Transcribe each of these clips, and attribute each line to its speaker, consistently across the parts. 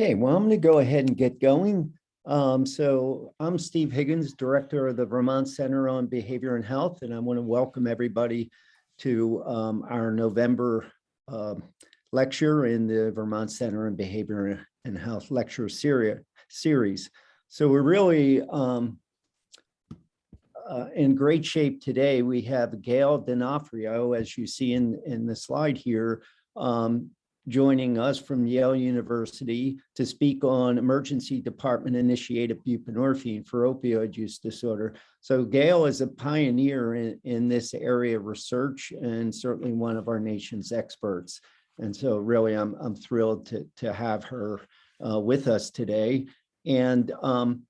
Speaker 1: Okay, well, I'm going to go ahead and get going. Um, so I'm Steve Higgins, Director of the Vermont Center on Behavior and Health, and I want to welcome everybody to um, our November um, lecture in the Vermont Center on Behavior and Health lecture series. series. So we're really um, uh, in great shape today. We have Gail D'Onofrio, as you see in, in the slide here, um, joining us from Yale University to speak on emergency department initiated buprenorphine for opioid use disorder. So Gail is a pioneer in, in this area of research and certainly one of our nation's experts. And so really I'm, I'm thrilled to, to have her uh, with us today. And um,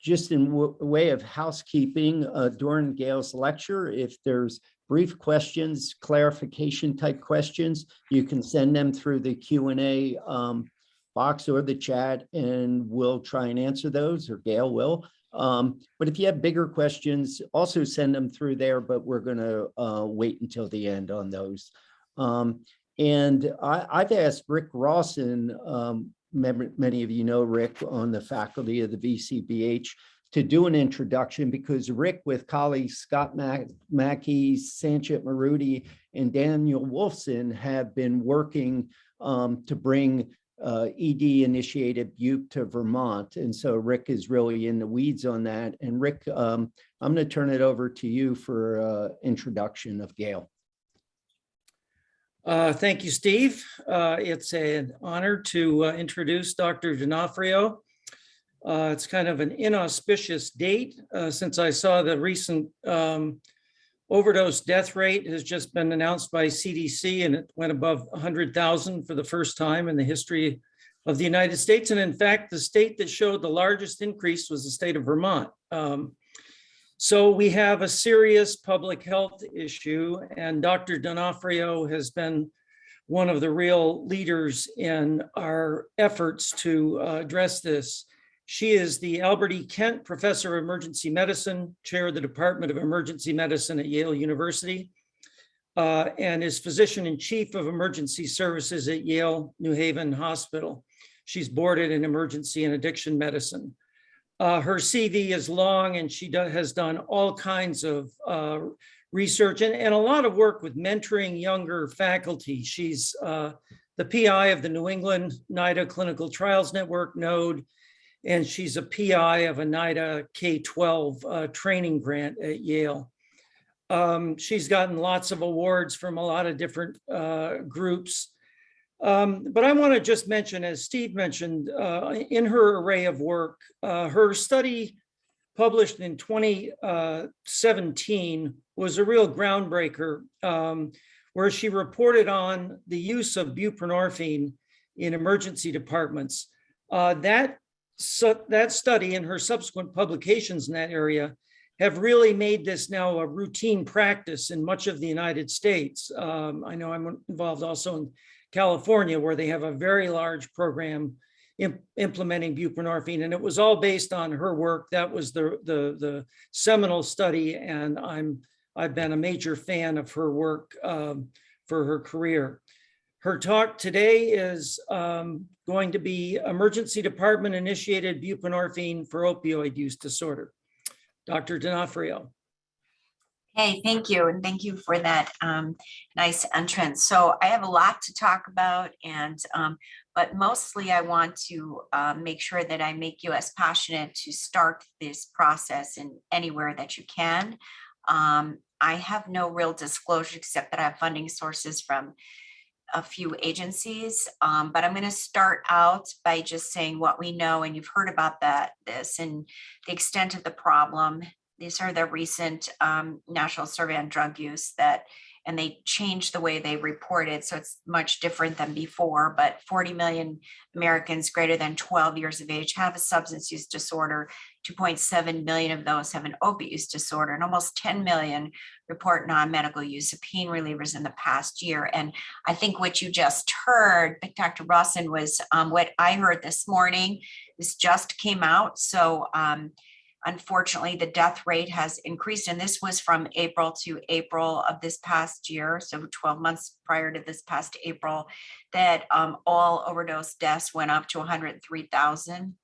Speaker 1: just in way of housekeeping uh, during Gail's lecture, if there's brief questions, clarification type questions, you can send them through the Q&A um, box or the chat and we'll try and answer those or Gail will. Um, but if you have bigger questions, also send them through there, but we're gonna uh, wait until the end on those. Um, and I, have asked Rick Rawson, um, many of you know Rick on the faculty of the VCBH, to do an introduction because Rick with colleagues Scott Mac Mackey, Sanchit Maruti, and Daniel Wolfson have been working um, to bring uh, ED initiated bupe to Vermont. And so Rick is really in the weeds on that. And Rick, um, I'm going to turn it over to you for uh, introduction of Gail.
Speaker 2: Uh, thank you, Steve. Uh, it's an honor to uh, introduce Dr. D'Onofrio. Uh, it's kind of an inauspicious date uh, since I saw the recent um, overdose death rate has just been announced by CDC and it went above 100,000 for the first time in the history of the United States. And in fact, the state that showed the largest increase was the state of Vermont. Um, so we have a serious public health issue and Dr. D'Onofrio has been one of the real leaders in our efforts to uh, address this. She is the Albert E. Kent Professor of Emergency Medicine, Chair of the Department of Emergency Medicine at Yale University, uh, and is Physician in Chief of Emergency Services at Yale New Haven Hospital. She's boarded in emergency and addiction medicine. Uh, her CV is long and she do, has done all kinds of uh, research and, and, a lot of work with mentoring younger faculty. She's uh, the PI of the New England NIDA Clinical Trials Network, NODE, and she's a PI of a NIDA K-12 uh, training grant at Yale. Um, she's gotten lots of awards from a lot of different uh, groups. Um, but I want to just mention, as Steve mentioned, uh, in her array of work, uh, her study published in 2017 was a real groundbreaker um, where she reported on the use of buprenorphine in emergency departments. Uh, that so that study and her subsequent publications in that area have really made this now a routine practice in much of the United States. Um, I know I'm involved also in California where they have a very large program imp implementing buprenorphine and it was all based on her work. That was the, the, the seminal study and I'm, I've been a major fan of her work um, for her career. Her talk today is um, going to be emergency department initiated buprenorphine for opioid use disorder. Dr. D'Onofrio.
Speaker 3: Hey, thank you. And thank you for that um, nice entrance. So I have a lot to talk about and um, but mostly I want to uh, make sure that I make you as passionate to start this process in anywhere that you can. Um, I have no real disclosure except that I have funding sources from a few agencies, um, but I'm going to start out by just saying what we know, and you've heard about that, this and the extent of the problem. These are the recent um, National Survey on Drug Use that and they changed the way they report it. So it's much different than before, but 40 million Americans greater than 12 years of age have a substance use disorder. 2.7 million of those have an opiate use disorder and almost 10 million report non-medical use of pain relievers in the past year. And I think what you just heard, Dr. Rawson, was um, what I heard this morning. This just came out. So um, Unfortunately, the death rate has increased, and this was from April to April of this past year, so 12 months prior to this past April, that um, all overdose deaths went up to 103,000.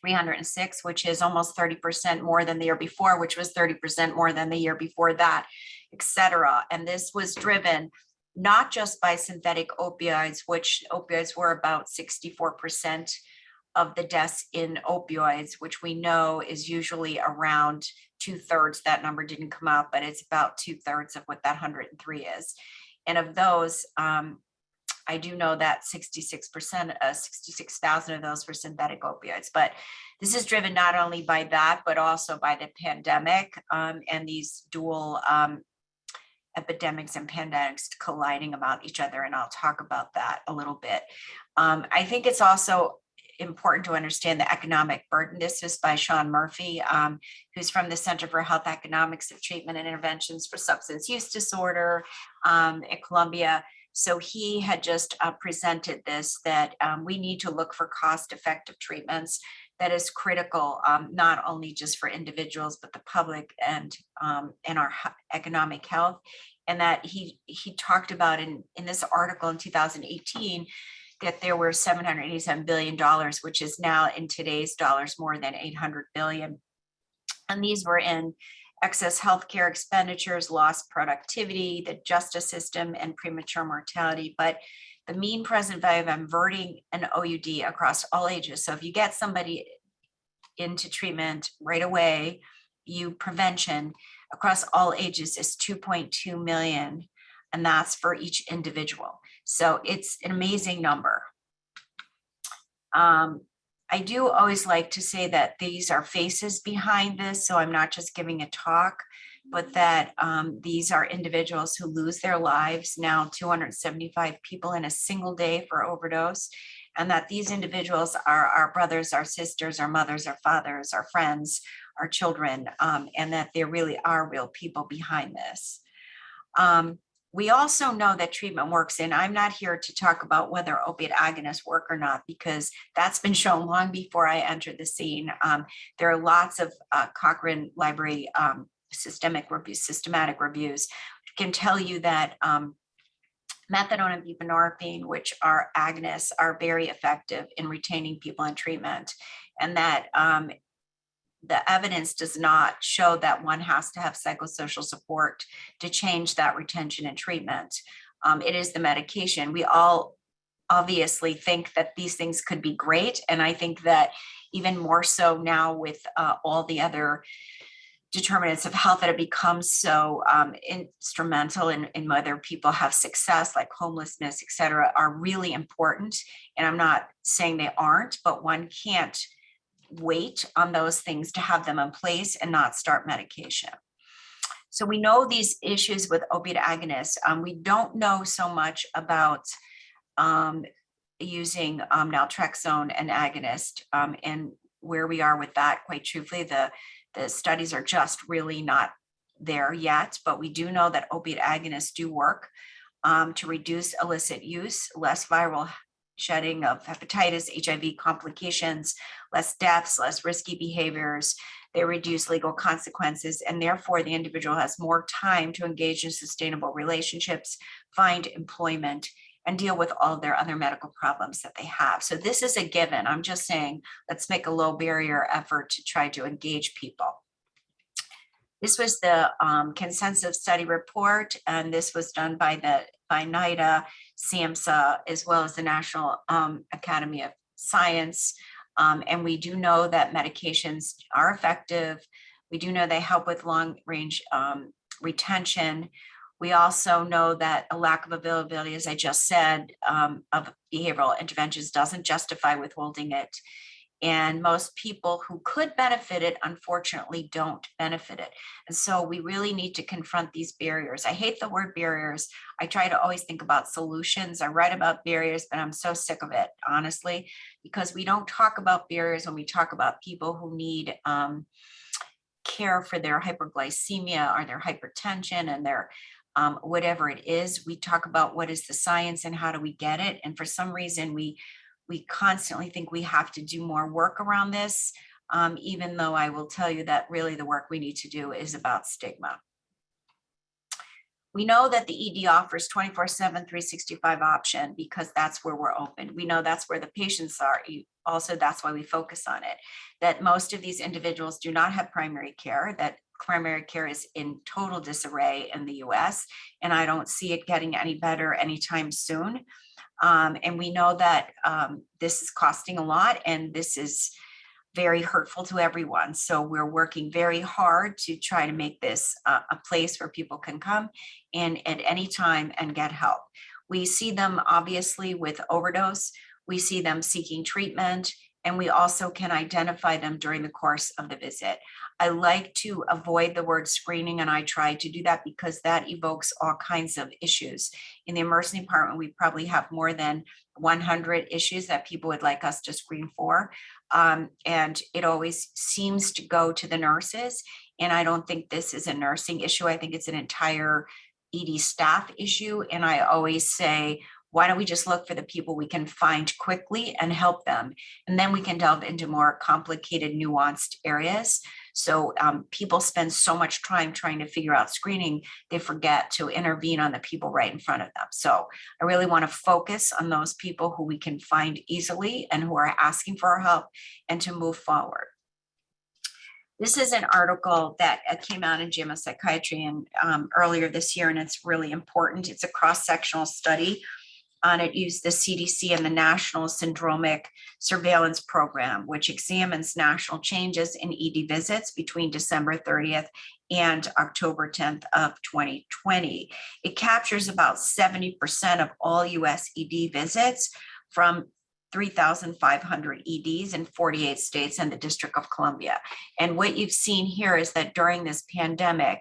Speaker 3: 306, which is almost 30% more than the year before, which was 30% more than the year before that, et cetera. And this was driven not just by synthetic opioids, which opioids were about 64% of the deaths in opioids, which we know is usually around two thirds. That number didn't come out, but it's about two thirds of what that 103 is. And of those, um, I do know that 66%, uh, 66,000 of those were synthetic opioids, but this is driven not only by that, but also by the pandemic um, and these dual um, epidemics and pandemics colliding about each other. And I'll talk about that a little bit. Um, I think it's also important to understand the economic burden. This is by Sean Murphy, um, who's from the Center for Health Economics of Treatment and Interventions for Substance Use Disorder um, at Columbia. So he had just uh, presented this, that um, we need to look for cost-effective treatments that is critical, um, not only just for individuals, but the public and, um, and our economic health. And that he, he talked about in, in this article in 2018, that there were $787 billion, which is now in today's dollars, more than 800 billion. And these were in excess healthcare expenditures, lost productivity, the justice system, and premature mortality. But the mean present value of inverting an OUD across all ages. So if you get somebody into treatment right away, you prevention across all ages is 2.2 million, and that's for each individual. So it's an amazing number. Um, I do always like to say that these are faces behind this, so I'm not just giving a talk, but that um, these are individuals who lose their lives. Now 275 people in a single day for overdose and that these individuals are our brothers our sisters our mothers our fathers our friends our children um, and that there really are real people behind this. Um, we also know that treatment works and i'm not here to talk about whether opiate agonists work or not because that's been shown long before i entered the scene um, there are lots of uh, cochrane library um, systemic reviews systematic reviews can tell you that um, methadone and buprenorphine, which are agonists, are very effective in retaining people in treatment. And that um, the evidence does not show that one has to have psychosocial support to change that retention and treatment. Um, it is the medication. We all obviously think that these things could be great. And I think that even more so now with uh, all the other determinants of health that have become so um, instrumental in, in whether people have success, like homelessness, et cetera, are really important. And I'm not saying they aren't, but one can't wait on those things to have them in place and not start medication. So we know these issues with opiate agonists. Um, we don't know so much about um, using um, naltrexone and agonist um, and where we are with that. Quite truthfully, the the studies are just really not there yet, but we do know that opiate agonists do work um, to reduce illicit use, less viral shedding of hepatitis, HIV complications, less deaths, less risky behaviors. They reduce legal consequences, and therefore the individual has more time to engage in sustainable relationships, find employment, and deal with all their other medical problems that they have. So this is a given. I'm just saying, let's make a low barrier effort to try to engage people. This was the um, consensus study report, and this was done by the by NIDA, SAMHSA, as well as the National um, Academy of Science. Um, and we do know that medications are effective. We do know they help with long range um, retention. We also know that a lack of availability, as I just said, um, of behavioral interventions doesn't justify withholding it. And most people who could benefit it, unfortunately, don't benefit it. And so we really need to confront these barriers. I hate the word barriers. I try to always think about solutions. I write about barriers, but I'm so sick of it, honestly, because we don't talk about barriers when we talk about people who need um, care for their hyperglycemia or their hypertension and their um, whatever it is. We talk about what is the science and how do we get it. And for some reason, we we constantly think we have to do more work around this. um, even though I will tell you that really the work we need to do is about stigma. We know that the ED offers 24 seven, 365 option because that's where we're open. We know that's where the patients are. Also, that's why we focus on it. That most of these individuals do not have primary care, that primary care is in total disarray in the US. And I don't see it getting any better anytime soon. Um, and we know that um, this is costing a lot and this is very hurtful to everyone. So we're working very hard to try to make this a, a place where people can come in at any time and get help. We see them obviously with overdose. We see them seeking treatment and we also can identify them during the course of the visit. I like to avoid the word screening and I try to do that because that evokes all kinds of issues. In the emergency department, we probably have more than 100 issues that people would like us to screen for. Um, and it always seems to go to the nurses. And I don't think this is a nursing issue. I think it's an entire ED staff issue. And I always say, why don't we just look for the people we can find quickly and help them? And then we can delve into more complicated, nuanced areas. So um, people spend so much time trying to figure out screening, they forget to intervene on the people right in front of them. So I really want to focus on those people who we can find easily and who are asking for our help and to move forward. This is an article that uh, came out in JAMA Psychiatry and um, earlier this year, and it's really important. It's a cross-sectional study on it used the CDC and the National Syndromic Surveillance Program, which examines national changes in ED visits between December 30th and October 10th of 2020. It captures about 70% of all US ED visits from 3,500 EDs in 48 states and the District of Columbia. And what you've seen here is that during this pandemic,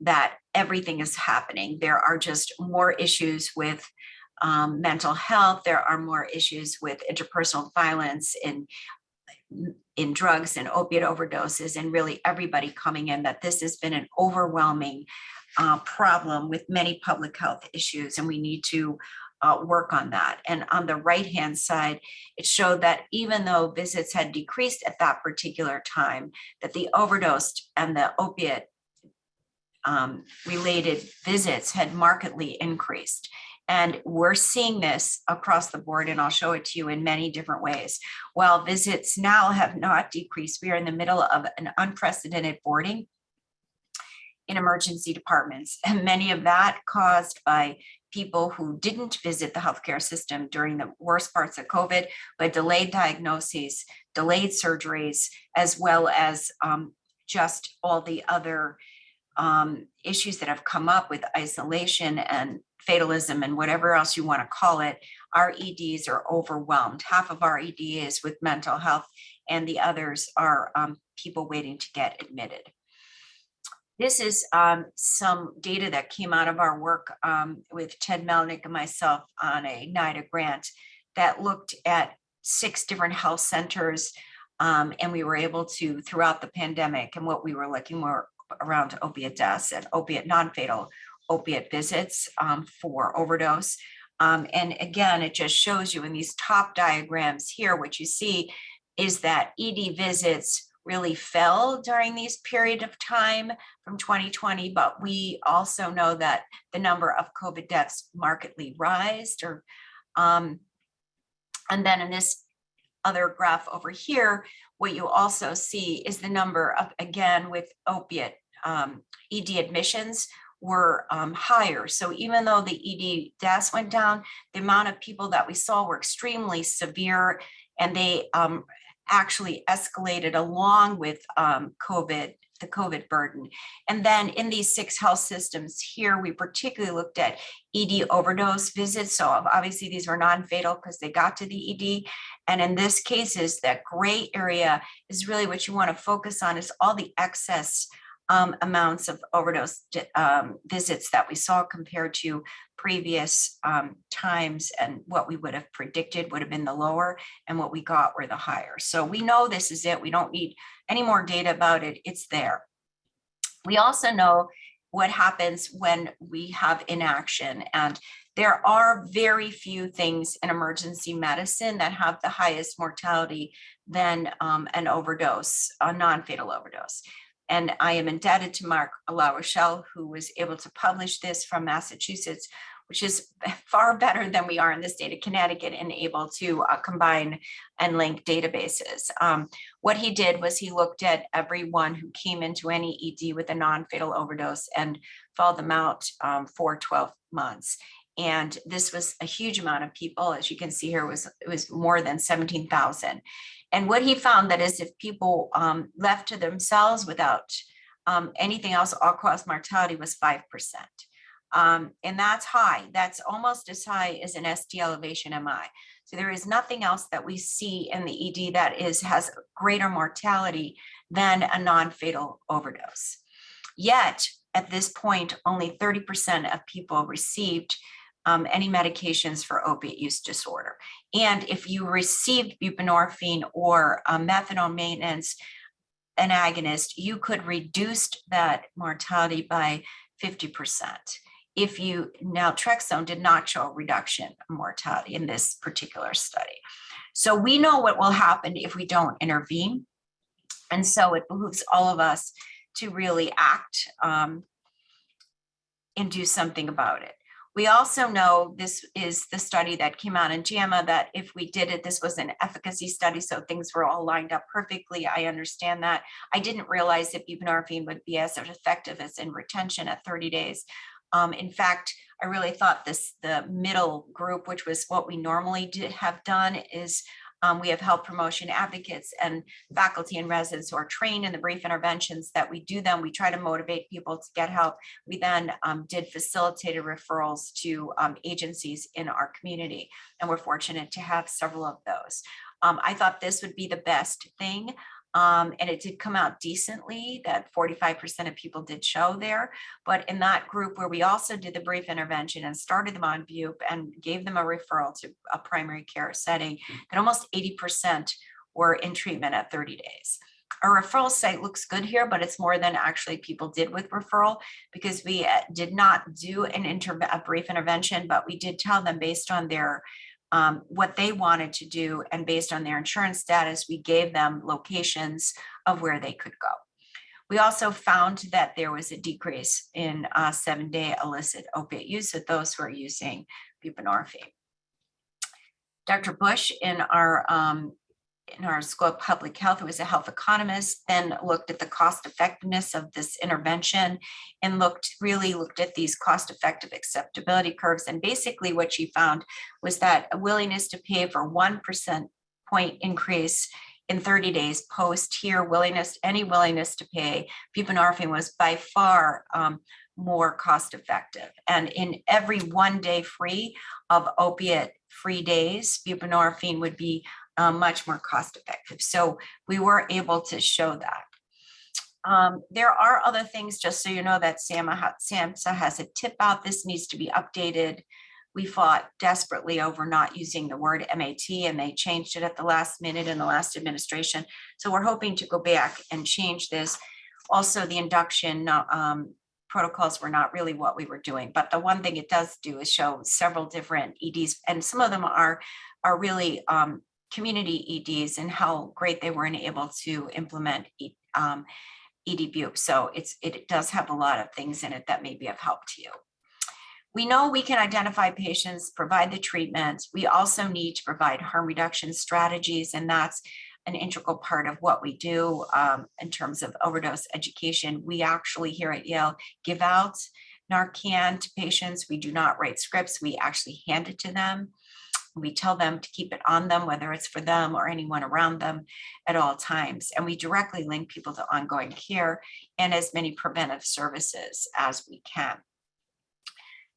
Speaker 3: that everything is happening. There are just more issues with um, mental health. There are more issues with interpersonal violence in in drugs and opiate overdoses and really everybody coming in that this has been an overwhelming uh, problem with many public health issues and we need to uh, work on that. And on the right hand side, it showed that even though visits had decreased at that particular time, that the overdose and the opiate um, related visits had markedly increased. And we're seeing this across the board, and I'll show it to you in many different ways. While visits now have not decreased, we are in the middle of an unprecedented boarding in emergency departments, and many of that caused by people who didn't visit the healthcare system during the worst parts of COVID, but delayed diagnoses, delayed surgeries, as well as um, just all the other um, issues that have come up with isolation and fatalism and whatever else you want to call it, our EDs are overwhelmed. Half of our ED is with mental health and the others are um, people waiting to get admitted. This is um, some data that came out of our work um, with Ted Melnick and myself on a NIDA grant that looked at six different health centers. Um, and we were able to, throughout the pandemic, and what we were looking more around opiate deaths and opiate non-fatal opiate visits um, for overdose. Um, and again, it just shows you in these top diagrams here, what you see is that ED visits really fell during these period of time from 2020, but we also know that the number of COVID deaths markedly rised or um, and then in this other graph over here, what you also see is the number of, again, with opiate um, ED admissions were um, higher. So even though the ED deaths went down, the amount of people that we saw were extremely severe and they um, actually escalated along with um, COVID, the COVID burden. And then in these six health systems here, we particularly looked at ED overdose visits. So obviously these were non-fatal because they got to the ED. And in this case is that gray area is really what you want to focus on is all the excess um, amounts of overdose um, visits that we saw compared to previous um, times and what we would have predicted would have been the lower and what we got were the higher. So we know this is it. We don't need any more data about it. It's there. We also know what happens when we have inaction and There are very few things in emergency medicine that have the highest mortality than um, an overdose, a non-fatal overdose. And I am indebted to Mark La Rochelle, who was able to publish this from Massachusetts, which is far better than we are in the state of Connecticut and able to uh, combine and link databases. Um, what he did was he looked at everyone who came into any ED with a non-fatal overdose and followed them out um, for 12 months. And this was a huge amount of people, as you can see here, was it was more than 17,000. And what he found that is if people um, left to themselves without um, anything else, all-cause mortality was 5%. Um, and that's high. That's almost as high as an ST elevation MI. So there is nothing else that we see in the ED that is has greater mortality than a non-fatal overdose. Yet at this point, only 30% of people received um, any medications for opiate use disorder. And if you received buprenorphine or uh, methadone maintenance, an agonist, you could reduce that mortality by 50% if you naltrexone did not show a reduction of mortality in this particular study. So we know what will happen if we don't intervene. And so it behooves all of us to really act um, and do something about it. We also know this is the study that came out in JAMA that if we did it, this was an efficacy study, so things were all lined up perfectly. I understand that. I didn't realize that buprenorphine would be as effective as in retention at 30 days. Um, in fact, I really thought this, the middle group, which was what we normally did have done is um, we have health promotion advocates and faculty and residents who are trained in the brief interventions that we do them. We try to motivate people to get help. We then um, did facilitated referrals to um, agencies in our community, and we're fortunate to have several of those. Um, I thought this would be the best thing. Um, and it did come out decently that 45% of people did show there. But in that group where we also did the brief intervention and started them on BUP and gave them a referral to a primary care setting, that almost 80% were in treatment at 30 days. Our referral site looks good here, but it's more than actually people did with referral because we uh, did not do an a brief intervention, but we did tell them based on their um, what they wanted to do and based on their insurance status, we gave them locations of where they could go. We also found that there was a decrease in uh, seven day illicit opiate use of those who are using buprenorphine. Dr. Busch in our um, in our school of public health, who was a health economist, then looked at the cost effectiveness of this intervention and looked really looked at these cost effective acceptability curves. And basically what she found was that a willingness to pay for 1% point increase in 30 days post here willingness, any willingness to pay, buprenorphine was by far um, more cost effective. And in every one day free of opiate free days, buprenorphine would be uh, much more cost effective. So we were able to show that. Um, there are other things, just so you know, that SAMHSA has a tip out. This needs to be updated. We fought desperately over not using the word MAT and they changed it at the last minute in the last administration. So we're hoping to go back and change this. Also, the induction um, protocols were not really what we were doing. But the one thing it does do is show several different EDs, and some of them are are really um, community EDs and how great they were able to implement um, ED So it's it does have a lot of things in it that may be of help to you. We know we can identify patients, provide the treatment. We also need to provide harm reduction strategies, and that's an integral part of what we do um, in terms of overdose education. We actually here at Yale give out Narcan to patients. We do not write scripts. We actually hand it to them. We tell them to keep it on them, whether it's for them or anyone around them at all times. And we directly link people to ongoing care and as many preventive services as we can.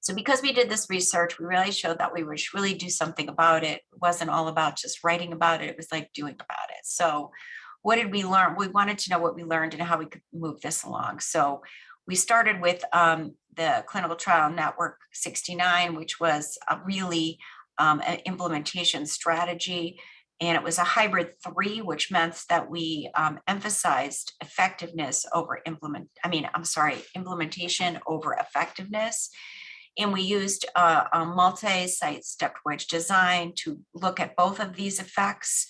Speaker 3: So because we did this research, we really showed that we would really do something about it. It wasn't all about just writing about it. It was like doing about it. So what did we learn? We wanted to know what we learned and how we could move this along. So we started with um, the clinical trial network 69, which was really um, implementation strategy. And it was a hybrid three, which meant that we um, emphasized effectiveness over implement, I mean, I'm sorry, implementation over effectiveness. And we used a, a multi-site stepped wedge design to look at both of these effects.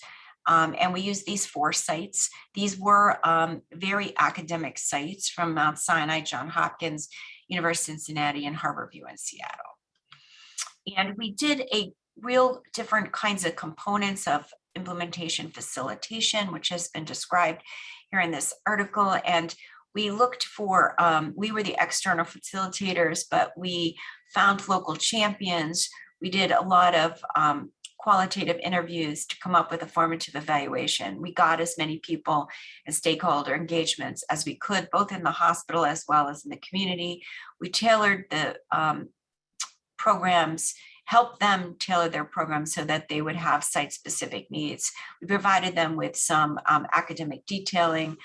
Speaker 3: Um, and we used these four sites. These were um, very academic sites from Mount Sinai, John Hopkins, University of Cincinnati, and Harborview in Seattle. And we did a real different kinds of components of implementation facilitation, which has been described here in this article. And we looked for, um, we were the external facilitators, but we found local champions. We did a lot of um, qualitative interviews to come up with a formative evaluation. We got as many people and stakeholder engagements as we could, both in the hospital as well as in the community. We tailored the um, programs help them tailor their programs so that they would have site-specific needs. We provided them with some um, academic detailing.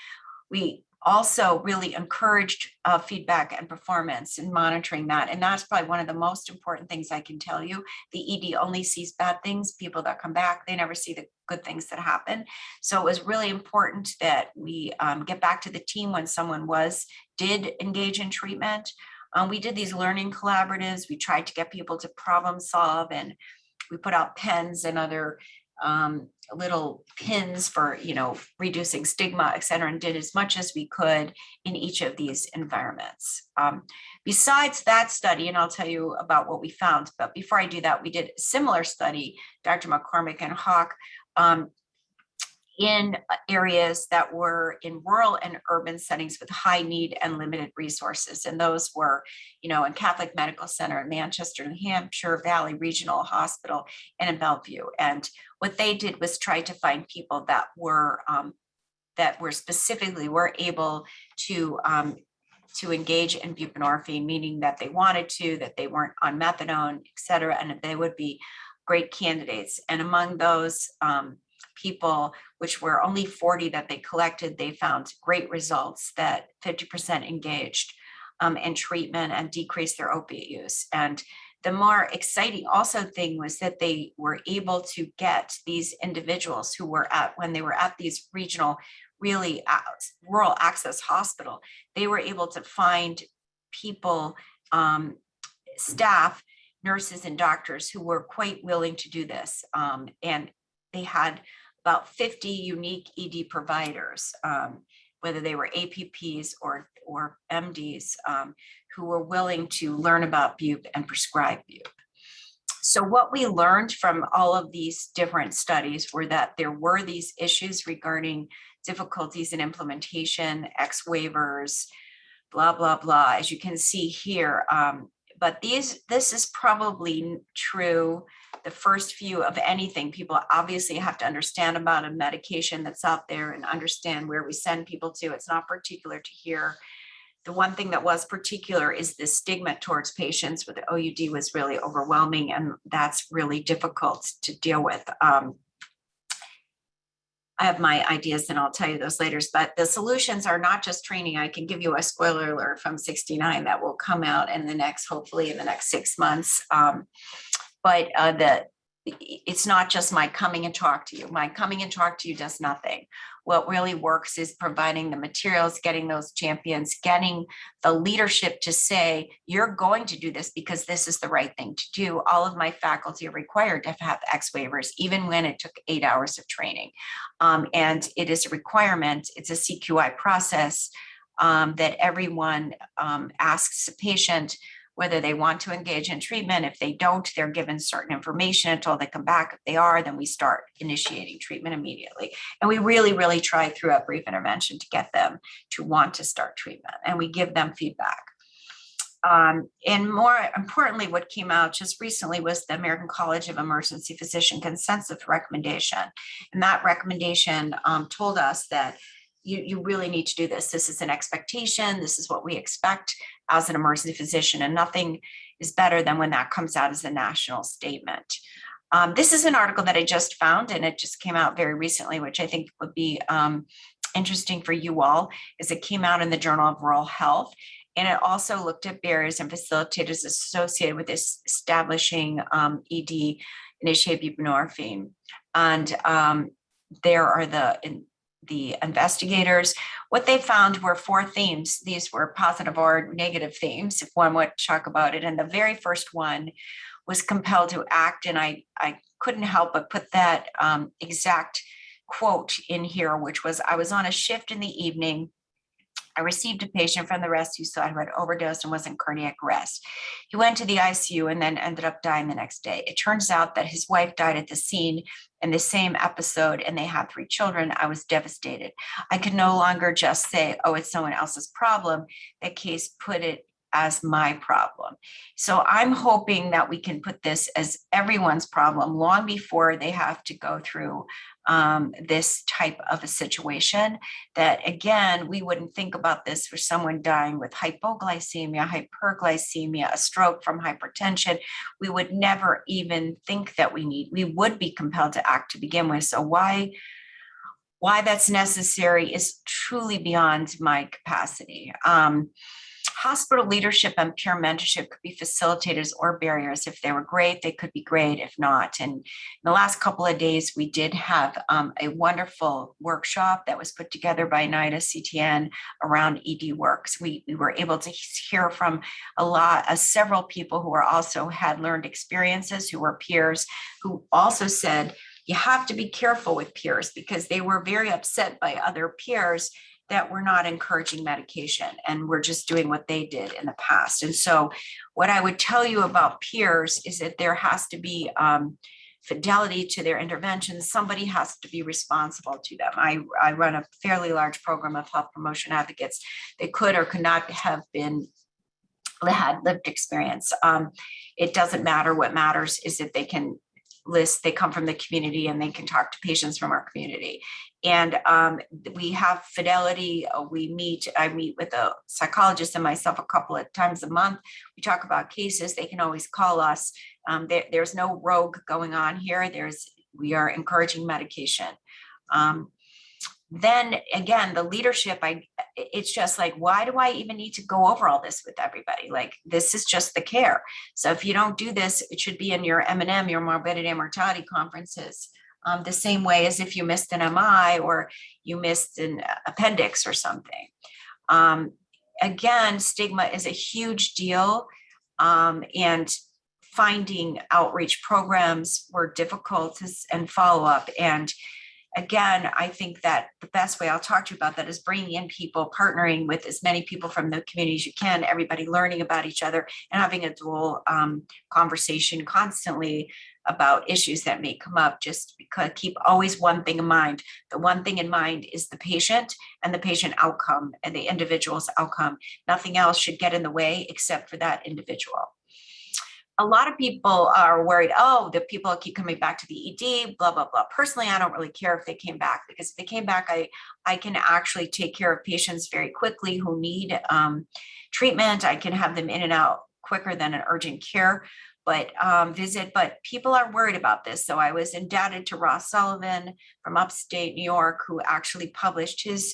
Speaker 3: We also really encouraged uh, feedback and performance and monitoring that. And that's probably one of the most important things I can tell you. The ED only sees bad things, people that come back, they never see the good things that happen. So it was really important that we um, get back to the team when someone was, did engage in treatment. Um, we did these learning collaboratives. We tried to get people to problem solve and we put out pens and other um, little pins for, you know, reducing stigma, et cetera, and did as much as we could in each of these environments. Um, besides that study, and I'll tell you about what we found, but before I do that, we did a similar study, Dr. McCormack and Hawk, um, in areas that were in rural and urban settings with high need and limited resources. And those were, you know, in Catholic Medical Center in Manchester, New Hampshire, Valley Regional Hospital, and in Bellevue. And what they did was try to find people that were um, that were specifically were able to um, to engage in buprenorphine, meaning that they wanted to, that they weren't on methadone, et cetera, and they would be great candidates. And among those um, people, which were only 40 that they collected, they found great results that 50% engaged um, in treatment and decreased their opiate use. And the more exciting also thing was that they were able to get these individuals who were at, when they were at these regional, really rural access hospital, they were able to find people, um, staff, nurses and doctors who were quite willing to do this. Um, and they had about 50 unique ED providers, um, whether they were APPs or, or MDs, um, who were willing to learn about BUP and prescribe BUP. So what we learned from all of these different studies were that there were these issues regarding difficulties in implementation, X waivers, blah, blah, blah, as you can see here. Um, but these, this is probably true the first few of anything. People obviously have to understand about a medication that's out there and understand where we send people to. It's not particular to here. The one thing that was particular is the stigma towards patients with the OUD was really overwhelming and that's really difficult to deal with. Um, I have my ideas and I'll tell you those later, but the solutions are not just training. I can give you a spoiler alert from 69 that will come out in the next, hopefully in the next six months. Um, but uh, the it's not just my coming and talk to you. My coming and talk to you does nothing. What really works is providing the materials, getting those champions, getting the leadership to say, you're going to do this because this is the right thing to do. All of my faculty are required to have X waivers, even when it took eight hours of training. Um, and it is a requirement, it's a CQI process um, that everyone um, asks a patient, whether they want to engage in treatment. If they don't, they're given certain information until they come back. If they are, then we start initiating treatment immediately. And we really, really try through a brief intervention to get them to want to start treatment and we give them feedback. Um, and more importantly, what came out just recently was the American College of Emergency Physician consensus recommendation. And that recommendation um, told us that you, you really need to do this. This is an expectation. This is what we expect as an emergency physician and nothing is better than when that comes out as a national statement. Um, this is an article that I just found and it just came out very recently, which I think would be um, interesting for you all, is it came out in the Journal of Rural Health. And it also looked at barriers and facilitators associated with establishing um, ED initiated buprenorphine. And um, there are the in, the investigators. What they found were four themes. These were positive or negative themes, if one would talk about it. And the very first one was compelled to act, and I, I couldn't help but put that um, exact quote in here, which was, I was on a shift in the evening. I received a patient from the rescue side who had overdosed and was in cardiac arrest. He went to the ICU and then ended up dying the next day. It turns out that his wife died at the scene in the same episode and they had three children. I was devastated. I could no longer just say, oh, it's someone else's problem. That case put it as my problem. So I'm hoping that we can put this as everyone's problem long before they have to go through um, this type of a situation. That again, we wouldn't think about this for someone dying with hypoglycemia, hyperglycemia, a stroke from hypertension. We would never even think that we need, we would be compelled to act to begin with. So why why that's necessary is truly beyond my capacity. Um, hospital leadership and peer mentorship could be facilitators or barriers. If they were great, they could be great. If not, and in the last couple of days, we did have um, a wonderful workshop that was put together by NIDA CTN around ED works. We, we were able to hear from a lot, uh, several people who are also had learned experiences, who were peers, who also said, you have to be careful with peers because they were very upset by other peers that we're not encouraging medication and we're just doing what they did in the past. And so what I would tell you about peers is that there has to be um, fidelity to their interventions. Somebody has to be responsible to them. I, I run a fairly large program of health promotion advocates. They could or could not have been had lived experience. Um, it doesn't matter. What matters is that they can list, they come from the community and they can talk to patients from our community. And um, we have fidelity. uh, We meet, I meet with a psychologist and myself a couple of times a month. We talk about cases. They can always call us. Um, there, there's no rogue going on here. There's, we are encouraging medication. Um, then again, the leadership, I, it's just like, why do I even need to go over all this with everybody? Like, this is just the care. So if you don't do this, it should be in your M and M, your morbidity and mortality conferences. Um, the same way as if you missed an MI or you missed an appendix or something. Um, again, stigma is a huge deal. Um, and finding outreach programs were difficult and follow up. And again, I think that the best way I'll talk to you about that is bringing in people, partnering with as many people from the community as you can, everybody learning about each other and having a dual um, conversation constantly about issues that may come up. Just because keep always one thing in mind. The one thing in mind is the patient and the patient outcome and the individual's outcome. Nothing else should get in the way except for that individual a lot of people are worried, oh, the people keep coming back to the ED, blah, blah, blah. Personally, I don't really care if they came back because if they came back, I, I can actually take care of patients very quickly who need um, treatment. I can have them in and out quicker than an urgent care but um, visit, but people are worried about this. So I was indebted to Ross Sullivan from upstate New York, who actually published his,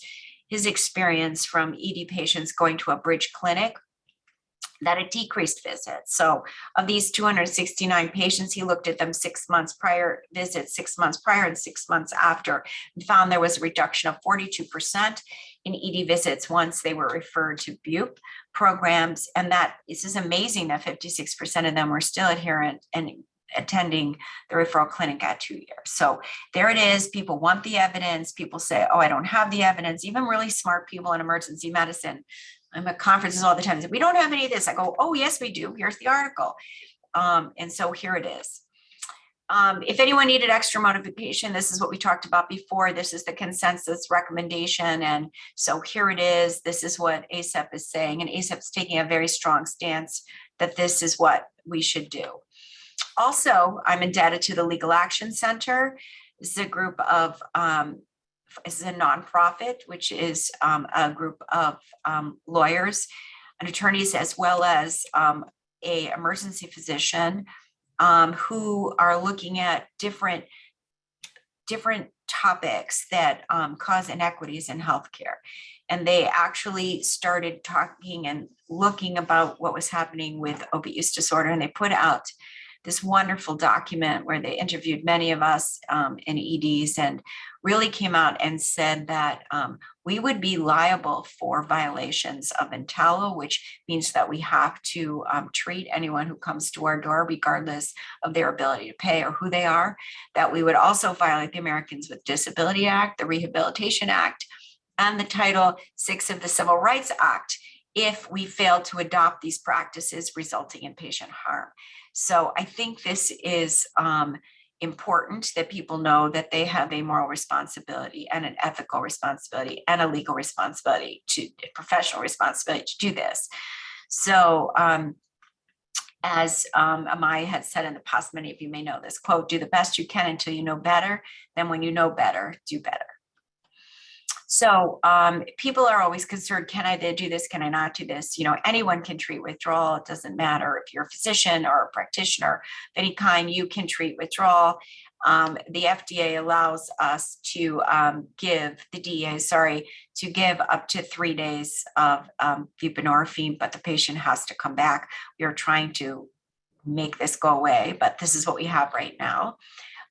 Speaker 3: his experience from ED patients going to a bridge clinic that it decreased visits. So of these 269 patients, he looked at them six months prior visits, six months prior and six months after, and found there was a reduction of 42% in ED visits once they were referred to BUP programs. And that this is amazing that 56% of them were still adherent and attending the referral clinic at two years. So there it is. People want the evidence. People say, oh, I don't have the evidence. Even really smart people in emergency medicine I'm at conferences all the time. Say, we don't have any of this. I go, oh, yes, we do. Here's the article. Um, and so here it is. Um, if anyone needed extra modification, this is what we talked about before. This is the consensus recommendation. And so here it is. This is what ACEP is saying. And ACEP is taking a very strong stance that this is what we should do. Also, I'm indebted to the Legal Action Center. This is a group of um, is a nonprofit, which is um, a group of um, lawyers and attorneys, as well as um, a emergency physician um, who are looking at different different topics that um, cause inequities in healthcare. And they actually started talking and looking about what was happening with opiate use disorder, and they put out this wonderful document where they interviewed many of us um, in EDs and really came out and said that um, we would be liable for violations of EMTALA, which means that we have to um, treat anyone who comes to our door regardless of their ability to pay or who they are. That we would also violate the Americans with Disability Act, the Rehabilitation Act, and the Title VI of the Civil Rights Act if we fail to adopt these practices resulting in patient harm. So I think this is um, important that people know that they have a moral responsibility and an ethical responsibility and a legal responsibility to professional responsibility to do this. So um, as um, Amaya had said in the past, many of you may know this quote, do the best you can until you know better. Then when you know better, do better. So um, people are always concerned, can I do this? Can I not do this? You know, anyone can treat withdrawal. It doesn't matter if you're a physician or a practitioner of any kind, you can treat withdrawal. Um, the FDA allows us to um, give the DEA, sorry, to give up to three days of um, buprenorphine, but the patient has to come back. We are trying to make this go away, but this is what we have right now.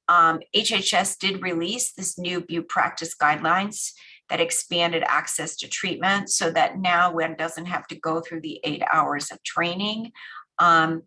Speaker 3: Um, HHS did release this new Bupe practice guidelines that expanded access to treatment so that now one doesn't have to go through the eight hours of training. Um,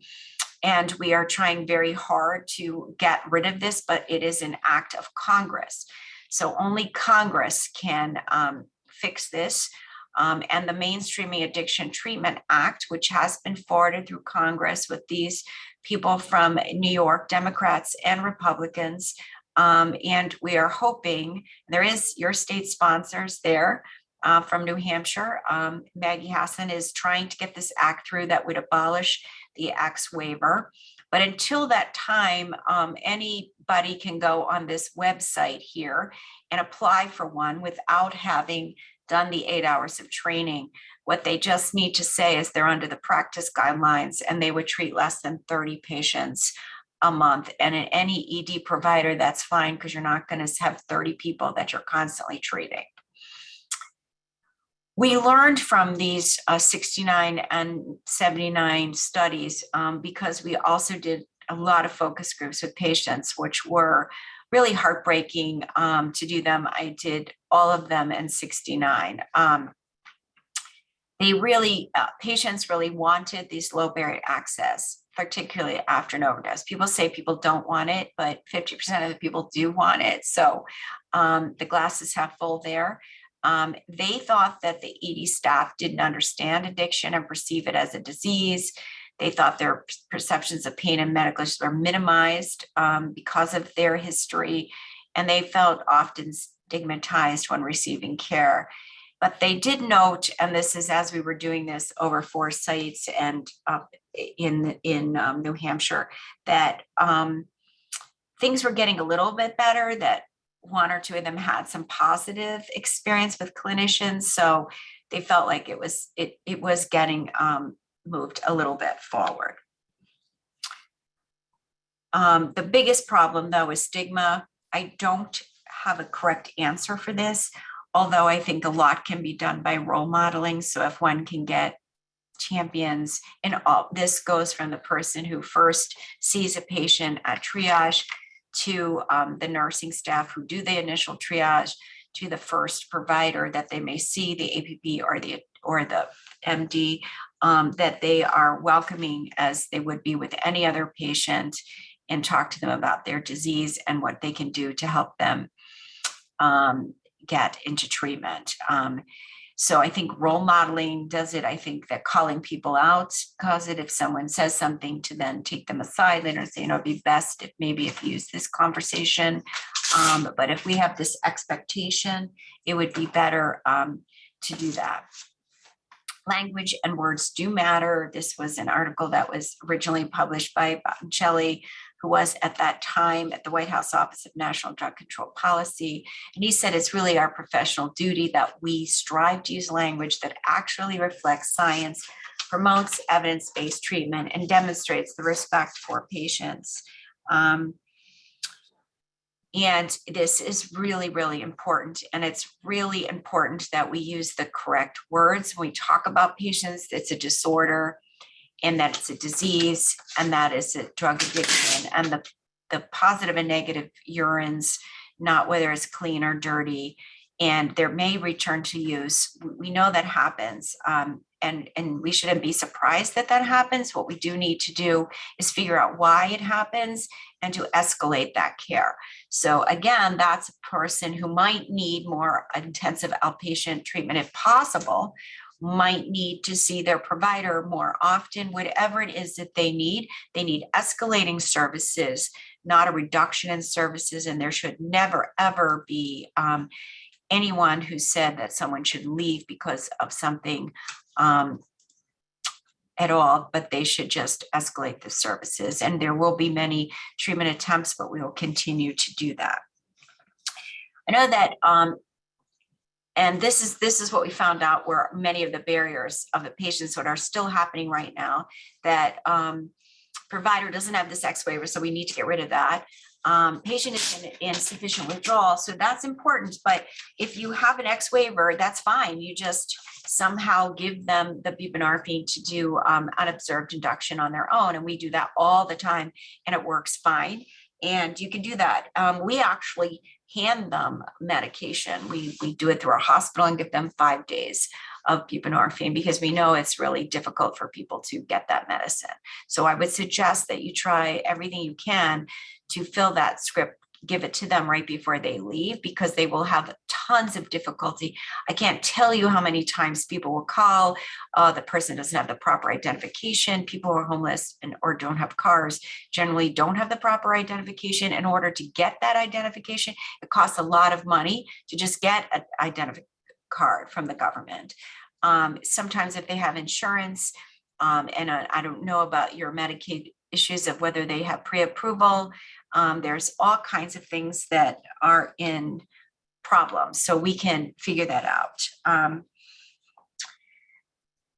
Speaker 3: and we are trying very hard to get rid of this, but it is an act of Congress. So only Congress can um, fix this. Um, and the Mainstreaming Addiction Treatment Act, which has been forwarded through Congress with these people from New York, Democrats and Republicans, um, and we are hoping, there is your state sponsors there uh, from New Hampshire. Um, Maggie Hassan is trying to get this act through that would abolish the X waiver. But until that time, um, anybody can go on this website here and apply for one without having done the eight hours of training. What they just need to say is they're under the practice guidelines and they would treat less than 30 patients a month. And in any ED provider, that's fine because you're not going to have 30 people that you're constantly treating. We learned from these uh, 69 and 79 studies um, because we also did a lot of focus groups with patients, which were really heartbreaking um, to do them. I did all of them in 69. Um, they really, uh, patients really wanted these low barrier access particularly after an overdose. People say people don't want it, but 50% of the people do want it. So um, the glass is half full there. Um, they thought that the ED staff didn't understand addiction and perceive it as a disease. They thought their perceptions of pain and medical issues were minimized um, because of their history, and they felt often stigmatized when receiving care. But they did note, and this is as we were doing this over four sites and in in um, New Hampshire, that um, things were getting a little bit better. That one or two of them had some positive experience with clinicians, so they felt like it was it it was getting um, moved a little bit forward. Um, the biggest problem though is stigma. I don't have a correct answer for this although I think a lot can be done by role modeling. So if one can get champions and all this goes from the person who first sees a patient at triage to um, the nursing staff who do the initial triage to the first provider that they may see the APP or the or the MD um, that they are welcoming as they would be with any other patient and talk to them about their disease and what they can do to help them um, get into treatment. Um, so I think role modeling does it. I think that calling people out cause it. If someone says something to then take them aside later and say, you know, it'd be best if maybe if you use this conversation. Um, but if we have this expectation, it would be better um, to do that. Language and words do matter. This was an article that was originally published by Botticelli who was at that time at the White House Office of National Drug Control Policy. And he said it's really our professional duty that we strive to use language that actually reflects science, promotes evidence-based treatment, and demonstrates the respect for patients. Um, and this is really, really important. And it's really important that we use the correct words when we talk about patients. It's a disorder and that it's a disease and that is a drug addiction and the, the positive and negative urines, not whether it's clean or dirty, and there may return to use. We- know that happens. um, and, and we shouldn't be surprised that that happens. What we do need to do is figure out why it happens and to escalate that care. So again, that's a person who might need more intensive outpatient treatment if possible, might need to see their provider more often, whatever it is that they need. They need escalating services, not a reduction in services, and there should never, ever be um, anyone who said that someone should leave because of something um, at all, but they should just escalate the services. And there will be many treatment attempts, but we will continue to do that. I know that, um, and this is, this is what we found out where many of the barriers of the patients that are still happening right now, that um, provider doesn't have this X waiver, so we need to get rid of that. Um, patient is in insufficient withdrawal, so that's important, but if you have an X waiver, that's fine. You just somehow give them the buprenorphine to do um, unobserved induction on their own. And we do that all the time and it works fine. And you can do that. Um, we actually hand them medication. We, we do it through our hospital and give them five days of buprenorphine because we know it's really difficult for people to get that medicine. So I would suggest that you try everything you can to fill that script give it to them right before they leave because they will have tons of difficulty. I can't tell you how many times people will call, uh, the person doesn't have the proper identification. People who are homeless and or don't have cars generally don't have the proper identification. In order to get that identification, it costs a lot of money to just get an identification card from the government. Um, sometimes if they have insurance, um, and I, I don't know about your Medicaid issues of whether they have pre-approval, um, there's all kinds of things that are in problems, so we can figure that out. Um,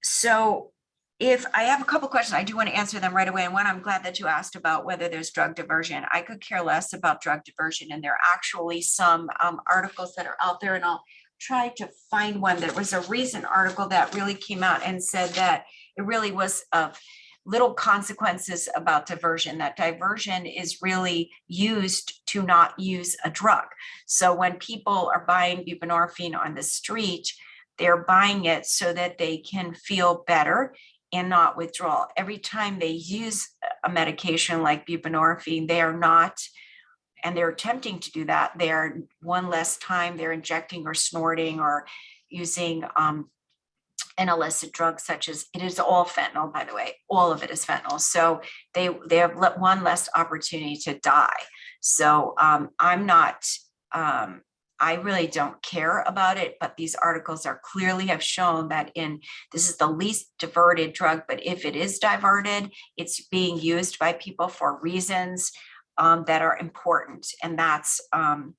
Speaker 3: so if I have a couple questions, I do want to answer them right away. And one, I'm glad that you asked about whether there's drug diversion. I could care less about drug diversion, and there are actually some um, articles that are out there, and I'll try to find one. There was a recent article that really came out and said that it really was of little consequences about diversion, that diversion is really used to not use a drug. So when people are buying buprenorphine on the street, they're buying it so that they can feel better and not withdraw. Every time they use a medication like buprenorphine, they are not, and they're attempting to do that, they're one less time they're injecting or snorting or using um, an illicit drug such as, it is all fentanyl, by the way, all of it is fentanyl. So they, they have one less opportunity to die. So um, I'm not, um, I really don't care about it, but these articles are clearly have shown that in, this is the least diverted drug, but if it is diverted, it's being used by people for reasons um, that are important. And that's, um,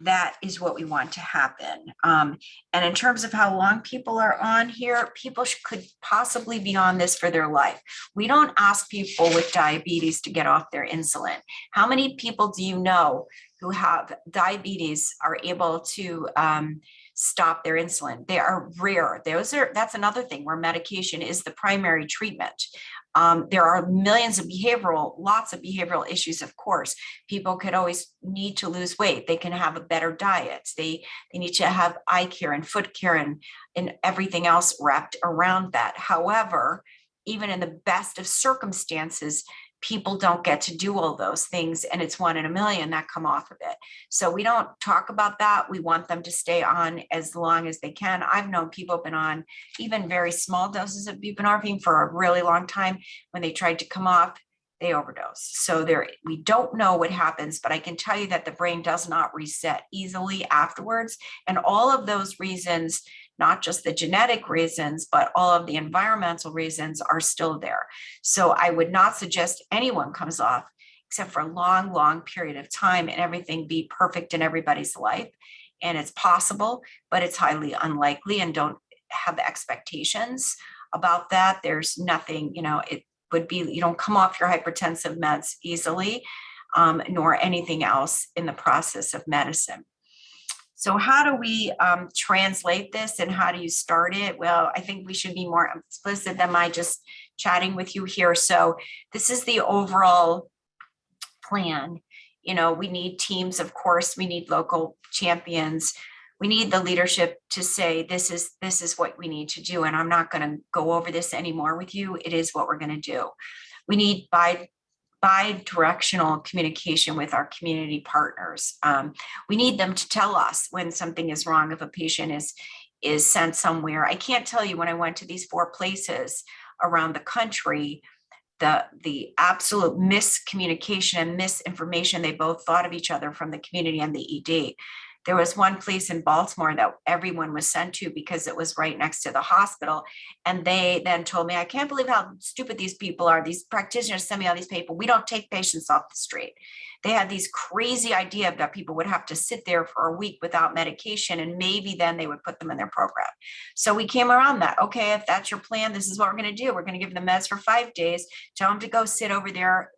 Speaker 3: that is what we want to happen. Um, and in terms of how long people are on here, people could possibly be on this for their life. We don't ask people with diabetes to get off their insulin. How many people do you know who have diabetes are able to um, stop their insulin? They are rare. Those are that's another thing where medication is the primary treatment. Um, there are millions of behavioral, lots of behavioral issues, of course. People could always need to lose weight. They can have a better diet. They, they need to have eye care and foot care and, and everything else wrapped around that. However, even in the best of circumstances, people don't get to do all those things and it's one in a million that come off of it. So we don't talk about that. We want them to stay on as long as they can. I've known people been on even very small doses of buprenorphine for a really long time. When they tried to come off, they overdose. So there, we don't know what happens, but I can tell you that the brain does not reset easily afterwards. And all of those reasons not just the genetic reasons, but all of the environmental reasons are still there. So I would not suggest anyone comes off except for a long, long period of time and everything be perfect in everybody's life. And it's possible, but it's highly unlikely and don't have expectations about that. There's nothing, you know, it would be, you don't come off your hypertensive meds easily, um, nor anything else in the process of medicine. So how do we um, translate this and how do you start it? Well, I think we should be more explicit than my just chatting with you here. So this is the overall plan. You know, we need teams, of course, we need local champions. We need the leadership to say, this is, this is what we need to do. And I'm not going to go over this anymore with you. It is what we're going to do. We need bi bi-directional communication with our community partners. Um, we need them to tell us when something is wrong if a patient is is sent somewhere. I can't tell you when I went to these four places around the country, the the absolute miscommunication and misinformation they both thought of each other from the community and the ED. There was one place in Baltimore that everyone was sent to because it was right next to the hospital. And they then told me, I can't believe how stupid these people are. These practitioners send me all these people. We don't take patients off the street. They had these crazy idea that people would have to sit there for a week without medication and maybe then they would put them in their program. So we came around that. Okay, if that's your plan, this is what we're going to do. We're going to give them meds for five days. Tell them to go sit over there